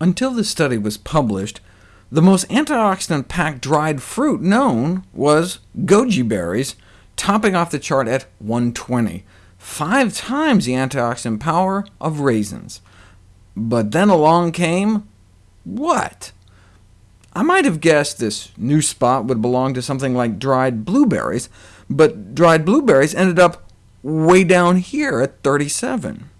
Until this study was published, the most antioxidant-packed dried fruit known was goji berries, topping off the chart at 120, five times the antioxidant power of raisins. But then along came what? I might have guessed this new spot would belong to something like dried blueberries, but dried blueberries ended up way down here at 37.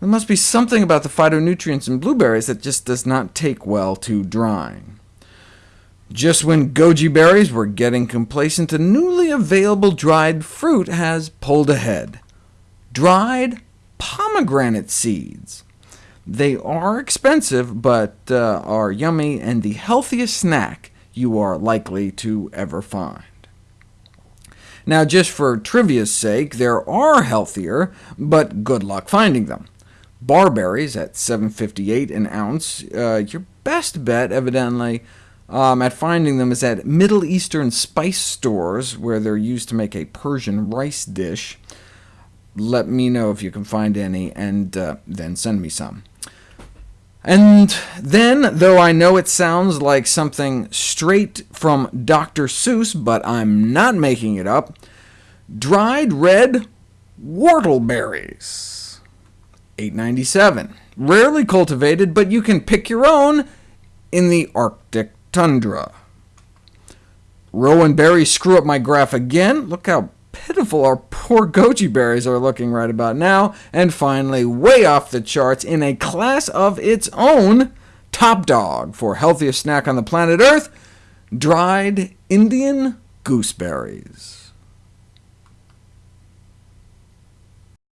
There must be something about the phytonutrients in blueberries that just does not take well to drying. Just when goji berries were getting complacent, a newly available dried fruit has pulled ahead. Dried pomegranate seeds. They are expensive, but uh, are yummy and the healthiest snack you are likely to ever find. Now, just for trivia's sake, there are healthier, but good luck finding them. Barberries at 7.58 an ounce. Uh, your best bet, evidently, um, at finding them is at Middle Eastern spice stores, where they're used to make a Persian rice dish. Let me know if you can find any, and uh, then send me some. And then, though I know it sounds like something straight from Dr. Seuss, but I'm not making it up, dried red whortleberries. 897. Rarely cultivated, but you can pick your own in the Arctic tundra. Rowan berries screw up my graph again. Look how pitiful our poor goji berries are looking right about now. And finally, way off the charts in a class of its own, top dog for healthiest snack on the planet Earth, dried Indian gooseberries.